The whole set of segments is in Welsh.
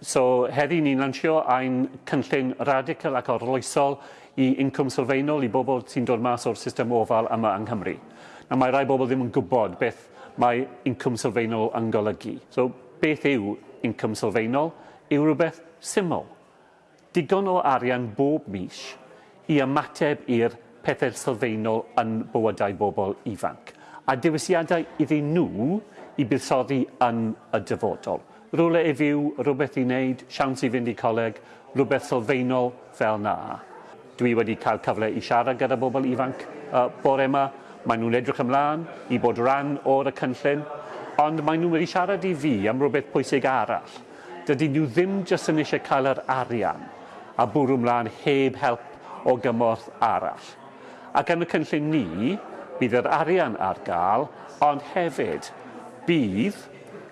So heddi ni'n lansio ein cynllun radical ac orloesol i incwm sylfaenol i bobl sy'n dod mas o'r system ofal yma yng Nghymru. Na mae rai bobl ddim yn gwybod beth mae incwm sylfaenol yn golygu. So beth yw incwm sylfaenol? Yw rhywbeth syml. Digon o arian bob mis i ymateb i'r pethau sylfaenol yn bywydau bobl ifanc. A dewisiadau iddyn nhw i buddsoddi yn y dyfodol rwle i fyw, rhywbeth i wneud, siawns i fynd i coleg, rhywbeth sylfaenol fel na. Dwi wedi cael cyfle i siarad gyda bobl ifanc uh, bore yma. Maen nhw'n edrych ymlaen i bod rhan o'r y cynllun, ond maen nhw wedi siarad i fi am rhywbeth pwysig arall. Dydy nhw ddim jyst yn eisiau cael yr arian a bwrw ymlaen heb help o gymorth arall. Ac yn y cynllun ni, bydd yr arian ar gael, ond hefyd bydd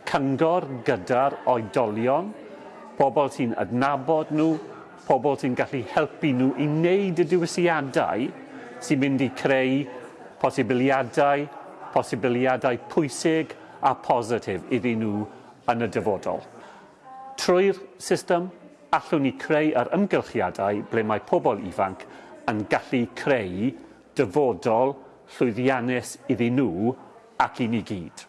cyngor gyda'r oedolion, pobl sy'n adnabod nhw, pobl sy'n gallu helpu nhw i wneud y diwysiadau sy'n mynd i creu posibiliadau, posibiliadau pwysig a positif iddyn nhw yn y dyfodol. Trwy'r system, allwn ni creu yr ymgylchiadau ble mae pobl ifanc yn gallu creu dyfodol llwyddiannus iddyn nhw ac i ni gyd.